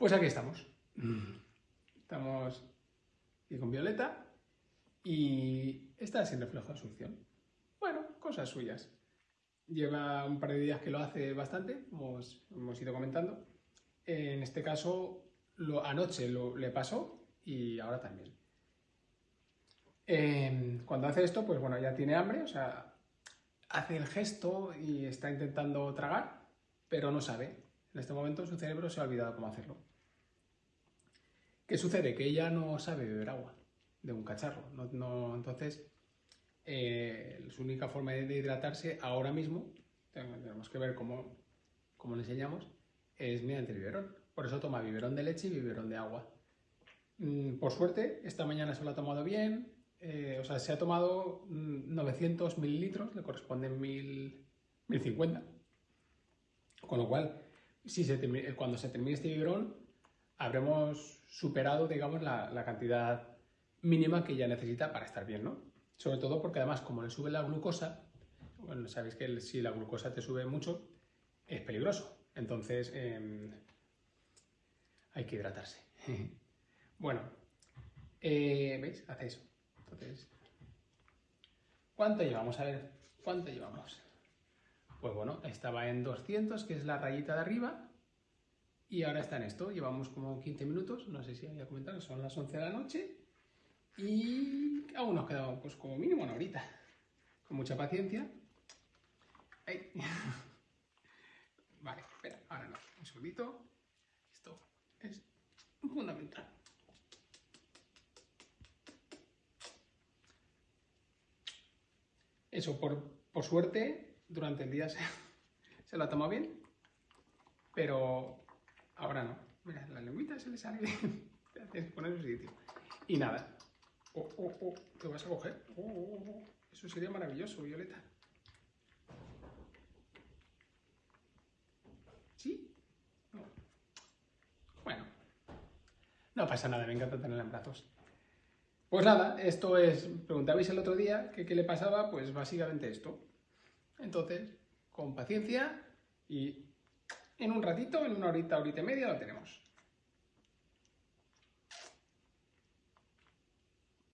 Pues aquí estamos. Estamos aquí con Violeta y está sin reflejo de succión. Bueno, cosas suyas. Lleva un par de días que lo hace bastante, como hemos ido comentando. En este caso, lo, anoche lo, le pasó y ahora también. Em, cuando hace esto, pues bueno, ya tiene hambre, o sea, hace el gesto y está intentando tragar, pero no sabe. En este momento su cerebro se ha olvidado cómo hacerlo. ¿Qué sucede? Que ella no sabe beber agua de un cacharro. Entonces, eh, su única forma de hidratarse ahora mismo, tenemos que ver cómo, cómo le enseñamos, es mediante el biberón. Por eso toma biberón de leche y biberón de agua. Mm, por suerte, esta mañana se lo ha tomado bien, eh, o sea, se ha tomado 900 mm, mililitros, le corresponden 1050. Con lo cual, si se cuando se termine este biberón, habremos superado, digamos, la, cantidad mínima que ella necesita para estar bien, ¿no? Sobre todo porque además, como le sube la glucosa, bueno, sabéis que si la glucosa te sube mucho, es peligroso. Entonces, em, hay que hidratarse. bueno, eh, ¿veis? Hace eso. Entonces, ¿cuánto llevamos? A ver, ¿cuánto llevamos? Pues bueno, estaba en 200, que es la rayita de arriba, y ahora está en esto. Llevamos como 15 minutos, no sé si había comentado, son las 11 de la noche, y aún nos queda pues como mínimo una horita. Con mucha paciencia. Vale, espera, ahora no, un segundito. Esto es fundamental. Eso, por, suerte, durante el día se, se lo ha tomado bien, pero ahora no. Mira, la lengüita se le sale poner en su sitio. Y nada. Oh, oh, oh, ¿te vas a coger? Oh, oh, oh. Eso sería maravilloso, Violeta. ¿Sí? No. Bueno. No pasa nada, me encanta tenerla en brazos. Pues nada, esto es, preguntabais el otro día que qué le pasaba, pues básicamente esto. Entonces, con paciencia y en un ratito, en una horita, horita y media lo tenemos.